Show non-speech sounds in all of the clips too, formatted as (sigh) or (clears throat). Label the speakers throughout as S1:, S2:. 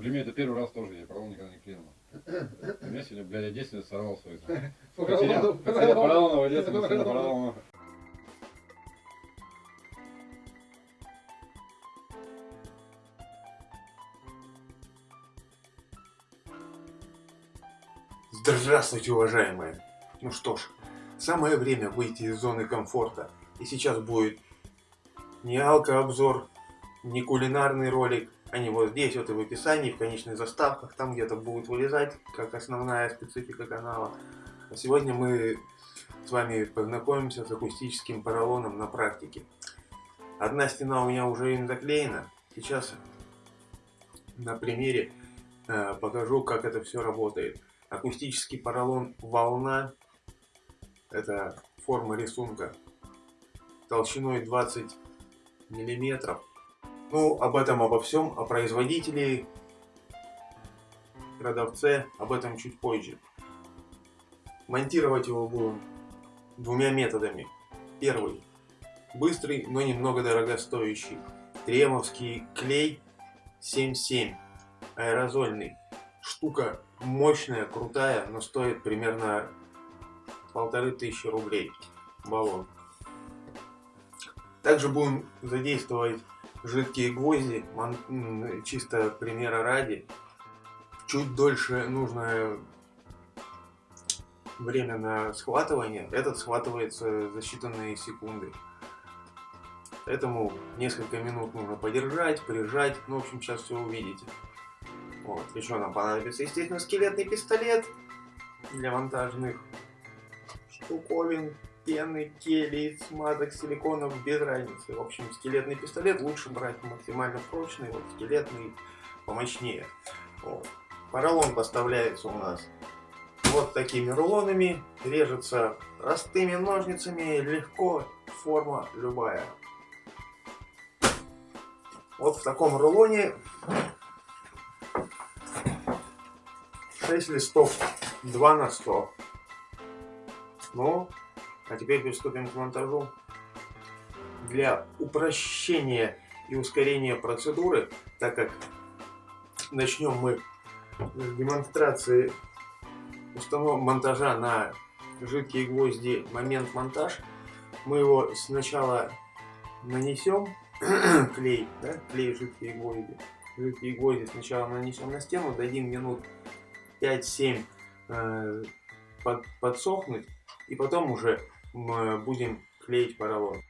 S1: Для меня это первый раз тоже, я поролон никогда не клеил. У меня сегодня, блядь, я 10 лет сорвал свой. Потерял, потерял поролонового детства, поролонового.
S2: Здравствуйте, уважаемые! Ну что ж, самое время выйти из зоны комфорта. И сейчас будет не алко-обзор, не кулинарный ролик, они вот здесь вот и в описании, в конечных заставках, там где-то будут вылезать, как основная специфика канала. А сегодня мы с вами познакомимся с акустическим поролоном на практике. Одна стена у меня уже им заклеена. Сейчас на примере э, покажу, как это все работает. Акустический поролон волна. Это форма рисунка толщиной 20 миллиметров. Ну, об этом, обо всем, о производителе, продавце, об этом чуть позже. Монтировать его будем двумя методами. Первый. Быстрый, но немного дорогостоящий. Тремовский клей 7.7. Аэрозольный. Штука мощная, крутая, но стоит примерно полторы тысячи рублей баллон. Также будем задействовать жидкие гвозди, чисто примера ради. Чуть дольше нужно время на схватывание. Этот схватывается за считанные секунды. Поэтому несколько минут нужно подержать, прижать. Ну, в общем, сейчас все увидите. Вот. Еще нам понадобится, естественно, скелетный пистолет для монтажных штуковин пены, келий, смазок, силиконов, без разницы. В общем, скелетный пистолет лучше брать максимально прочный, вот скелетный помощнее. Вот. Поролон поставляется у нас вот такими рулонами, режется простыми ножницами, легко, форма любая. Вот в таком рулоне 6 листов 2 на 100. Ну, а теперь приступим к монтажу. Для упрощения и ускорения процедуры, так как начнем мы с демонстрации установки монтажа на жидкие гвозди момент монтаж, мы его сначала нанесем (clears throat) клей, да, клей жидкие гвозди. Жидкие гвозди сначала нанесем на стену, дадим минут 5-7 э, под, подсохнуть, и потом уже мы будем клеить поролон.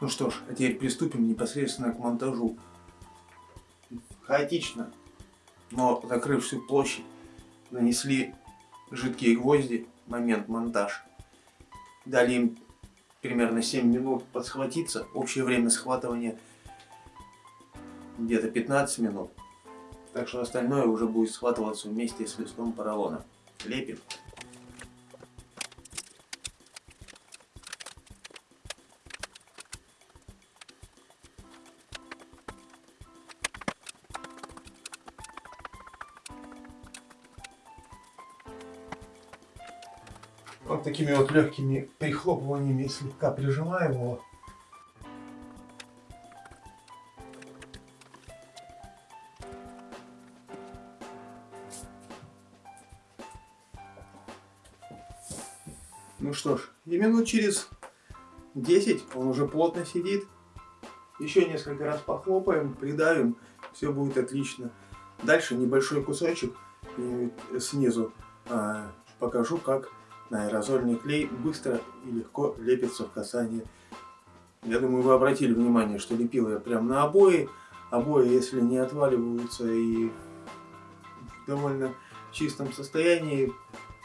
S2: Ну что ж, а теперь приступим непосредственно к монтажу. Хаотично но закрыв всю площадь, нанесли жидкие гвозди, момент монтаж. Дали им примерно 7 минут подсхватиться. Общее время схватывания где-то 15 минут. Так что остальное уже будет схватываться вместе с листом поролона. Лепим. Вот такими вот легкими прихлопываниями слегка прижимаем его. Ну что ж, и минут через 10 он уже плотно сидит. Еще несколько раз похлопаем, придавим, все будет отлично. Дальше небольшой кусочек снизу а, покажу, как на аэрозольный клей быстро и легко лепится в касании. Я думаю, вы обратили внимание, что лепил я прям на обои. Обои, если не отваливаются и в довольно чистом состоянии,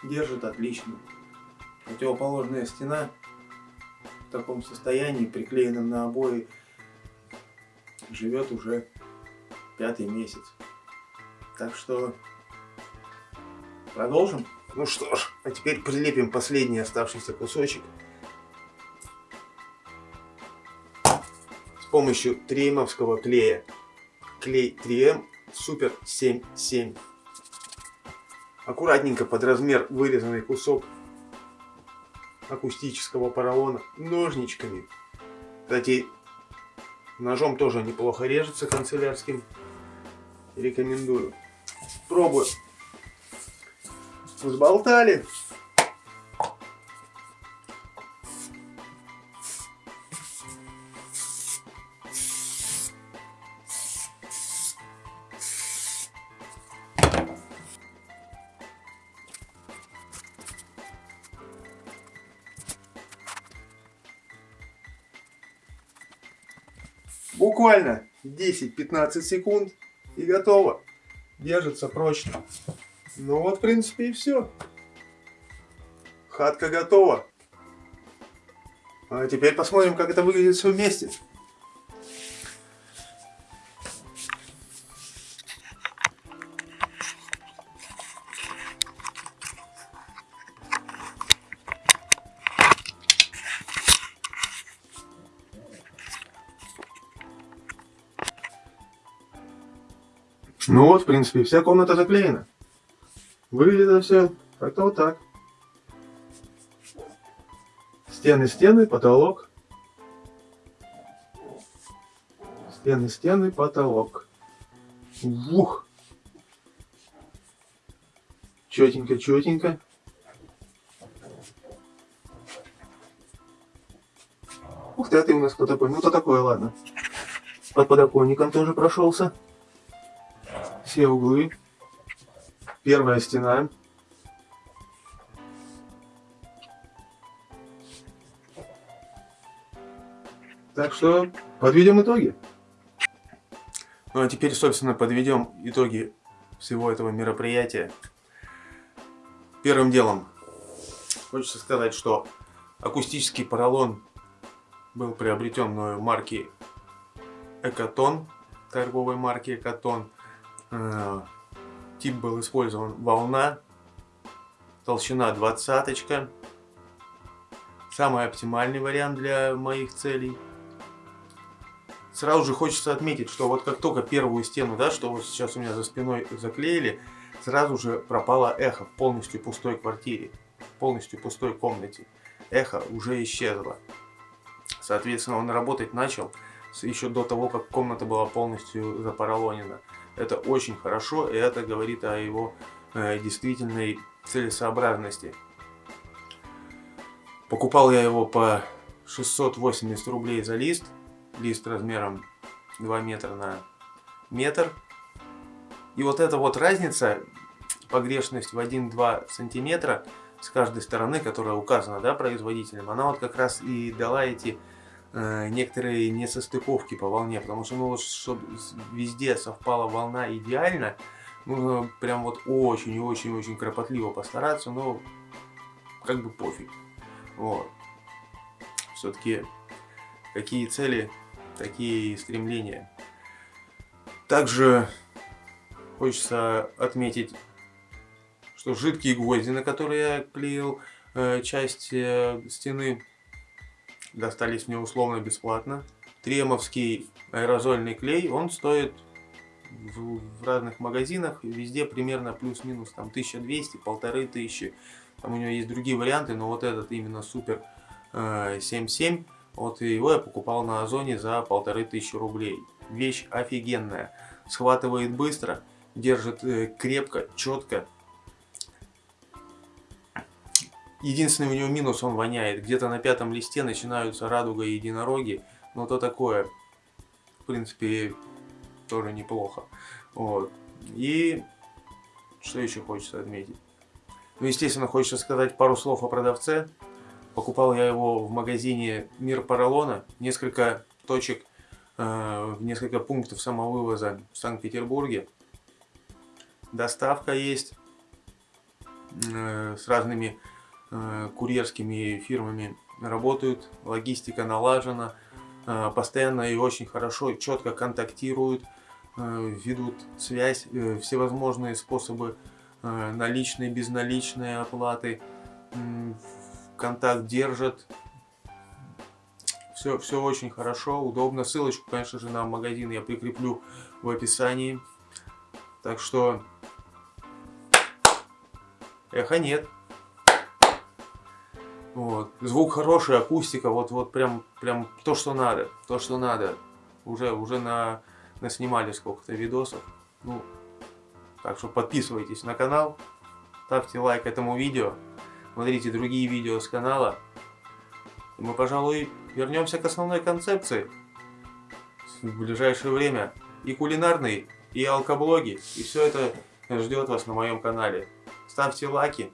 S2: держат отлично. Противоположная стена в таком состоянии, приклеенном на обои, живет уже пятый месяц. Так что продолжим. Ну что ж, а теперь прилепим последний оставшийся кусочек. помощью триемовского клея. Клей 3М Супер 77. Аккуратненько под размер вырезанный кусок акустического поролона ножничками. Кстати, ножом тоже неплохо режется канцелярским. Рекомендую. Пробую. Взболтали. Буквально 10-15 секунд и готово. Держится прочно. Ну вот, в принципе, и все. Хатка готова. А теперь посмотрим, как это выглядит все вместе. Ну вот, в принципе, вся комната заклеена. Выглядит все как-то вот так. Стены, стены, потолок. Стены, стены, потолок. Ух! Четенько, четенько. Ух ты, а ты у нас кто такой? Ну, то такое, ладно. Под подоконником тоже прошелся все углы. Первая стена. Так что подведем итоги. Ну а теперь, собственно, подведем итоги всего этого мероприятия. Первым делом хочется сказать, что акустический поролон был приобретен мною марки Экотон, торговой марки Экотон. Тип был использован волна, толщина двадцаточка. Самый оптимальный вариант для моих целей. Сразу же хочется отметить, что вот как только первую стену, да, что вот сейчас у меня за спиной заклеили, сразу же пропало эхо в полностью пустой квартире, полностью пустой комнате. Эхо уже исчезло. Соответственно, он работать начал еще до того, как комната была полностью запаралонена. Это очень хорошо, и это говорит о его э, действительной целесообразности. Покупал я его по 680 рублей за лист. Лист размером 2 метра на метр. И вот эта вот разница, погрешность в 1-2 сантиметра с каждой стороны, которая указана да, производителем, она вот как раз и дала эти Э, некоторые несостыковки по волне, потому что, ну, чтобы везде совпала волна идеально, нужно прям вот очень-очень-очень кропотливо постараться, но как бы пофиг. Вот. Все-таки какие цели, такие стремления. Также хочется отметить, что жидкие гвозди, на которые я клеил э, часть э, стены, достались мне условно бесплатно. Тремовский аэрозольный клей, он стоит в, в разных магазинах, везде примерно плюс-минус там 1200, полторы тысячи. Там у него есть другие варианты, но вот этот именно супер э, 77, вот его я покупал на Озоне за полторы тысячи рублей. Вещь офигенная, схватывает быстро, держит э, крепко, четко, Единственный у него минус, он воняет. Где-то на пятом листе начинаются радуга и единороги. Но то такое, в принципе, тоже неплохо. Вот. И что еще хочется отметить? Ну, естественно, хочется сказать пару слов о продавце. Покупал я его в магазине Мир Поролона. Несколько точек, э, несколько пунктов самовывоза в Санкт-Петербурге. Доставка есть э, с разными курьерскими фирмами работают, логистика налажена, э, постоянно и очень хорошо, четко контактируют, э, ведут связь, всевозможные способы наличной, безналичной оплаты, контакт держат. Все, все очень хорошо, удобно. Ссылочку, конечно же, на магазин я прикреплю в описании. Так что... Эхо нет. Вот. Звук хороший, акустика, вот, вот прям, прям то, что надо. То, что надо. Уже, уже на, наснимали сколько-то видосов. Ну, так что подписывайтесь на канал, ставьте лайк этому видео, смотрите другие видео с канала. И мы, пожалуй, вернемся к основной концепции в ближайшее время. И кулинарный, и алкоблоги, и все это ждет вас на моем канале. Ставьте лайки.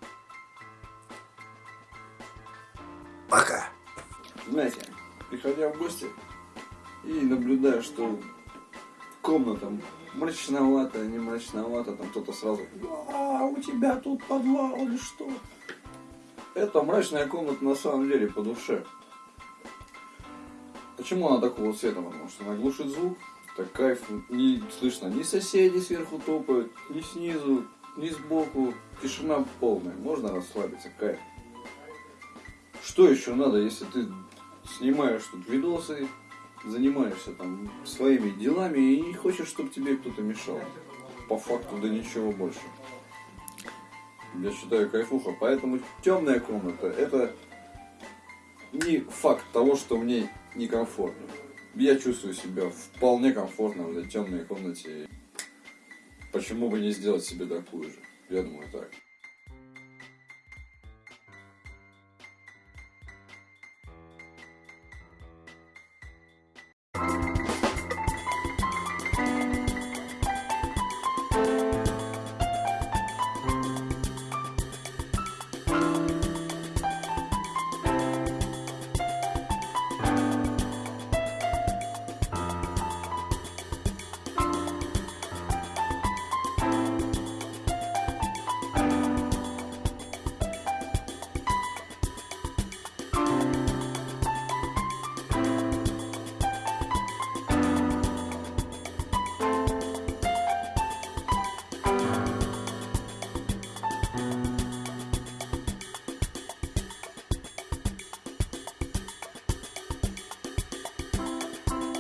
S3: Знаете, приходя в гости и наблюдая, что комната мрачновато, не мрачновато, там кто-то сразу, а у тебя тут подвал или что? Это мрачная комната на самом деле по душе. Почему она такого цвета? Потому что она глушит звук, так кайф, не слышно ни соседи сверху топают, ни снизу, ни сбоку, тишина полная, можно расслабиться, кайф. Что еще надо, если ты снимаешь тут видосы, занимаешься там своими делами и не хочешь, чтобы тебе кто-то мешал. По факту, да ничего больше. Я считаю кайфуха. Поэтому темная комната это не факт того, что мне некомфортно. Я чувствую себя вполне комфортно в этой темной комнате. Почему бы не сделать себе такую же? Я думаю так.